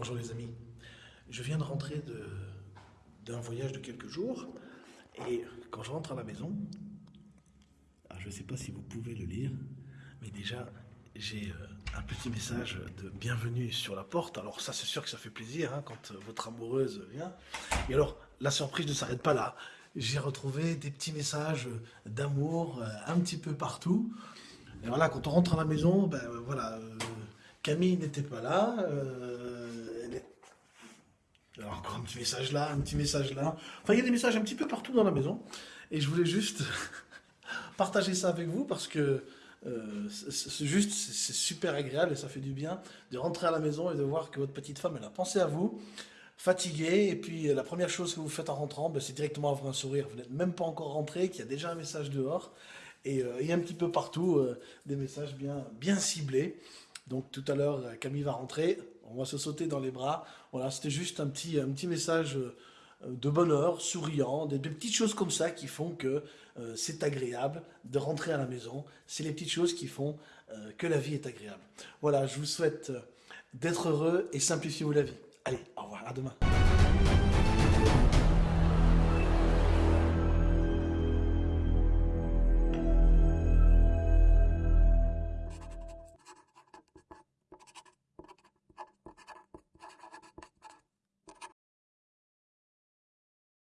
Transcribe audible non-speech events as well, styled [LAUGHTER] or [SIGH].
Bonjour les amis. Je viens de rentrer d'un voyage de quelques jours et quand je rentre à la maison, je ne sais pas si vous pouvez le lire, mais déjà j'ai euh, un petit message de bienvenue sur la porte. Alors ça c'est sûr que ça fait plaisir hein, quand votre amoureuse vient. Et alors la surprise ne s'arrête pas là. J'ai retrouvé des petits messages d'amour euh, un petit peu partout. Et voilà, quand on rentre à la maison, ben voilà, euh, Camille n'était pas là. Un petit message là, un petit message là. Enfin, il y a des messages un petit peu partout dans la maison. Et je voulais juste [LAUGHS] partager ça avec vous parce que euh, c'est juste, c'est super agréable et ça fait du bien de rentrer à la maison et de voir que votre petite femme, elle a pensé à vous, fatiguée, et puis la première chose que vous faites en rentrant, ben, c'est directement avoir un sourire. Vous n'êtes même pas encore rentré, qu'il y a déjà un message dehors, et euh, il y a un petit peu partout euh, des messages bien ciblés. Donc tout à l'heure, Camille va rentrer, on va se sauter dans les bras. Voilà, c'était juste un petit, message euh, de bonheur, souriant, des, petites choses comme ça qui font que euh, c'est agréable de rentrer à la maison. C'est les petites choses qui font euh, que la vie est agréable. Voilà, je vous souhaite d'être heureux et simplifiez-vous la vie. Allez, au revoir, à demain.